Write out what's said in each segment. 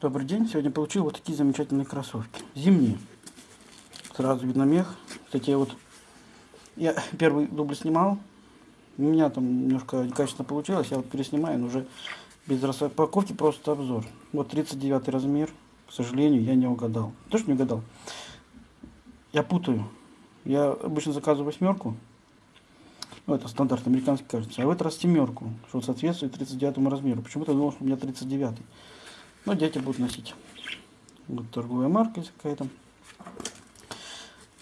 Добрый день. Сегодня получил вот такие замечательные кроссовки. Зимние. Сразу видно мех. Кстати, вот я первый дубль снимал. У меня там немножко некачественно получилось. Я вот переснимаю, но уже без распаковки, просто обзор. Вот 39 размер. К сожалению, я не угадал. То, что не угадал. Я путаю. Я обычно заказываю восьмерку. Ну, это стандарт американский, кажется. А в этот раз семерку, что соответствует 39 размеру. Почему-то думал, что у меня 39. Но дети будут носить. Вот торговая марка какая-то.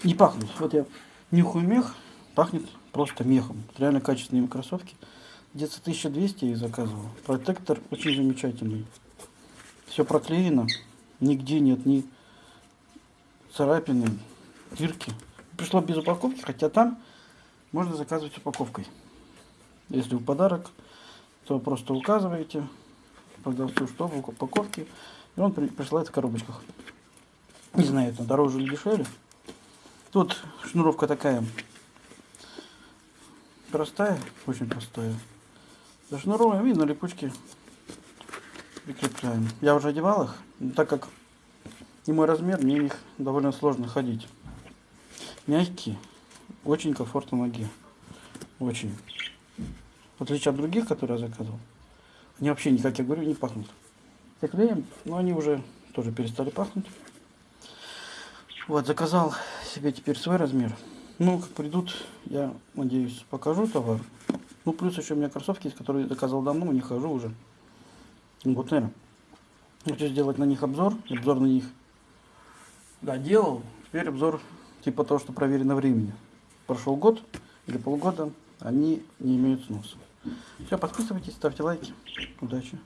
Не пахнет. Вот я нюхаю мех, пахнет просто мехом. Реально качественные кроссовки. Где-то 1200 я заказывал. Протектор очень замечательный. Все проклеено. Нигде нет ни царапины, дырки. Пришло без упаковки, хотя там можно заказывать упаковкой. Если в подарок, то просто указываете продавцу, что в упаковке, и он при, присылает в коробочках. Не знаю, это дороже или дешевле. Тут шнуровка такая простая, очень простая. Зашнуровываем и на липучке прикрепляем. Я уже одевал их, так как не мой размер, мне в них довольно сложно ходить. Мягкие, очень комфортно ноге. Очень. В отличие от других, которые я заказывал. Они вообще, не, как я говорю, не пахнут. Я клеем, но они уже тоже перестали пахнуть. Вот, заказал себе теперь свой размер. Ну, как придут, я надеюсь, покажу товар. Ну, плюс еще у меня кроссовки, которые я заказал давно, не хожу уже. Вот, наверное. Хочу сделать на них обзор. Обзор на них, да, делал. Теперь обзор типа того, что проверено времени. Прошел год или полгода, они не имеют сноса. Все, подписывайтесь, ставьте лайки. Удачи.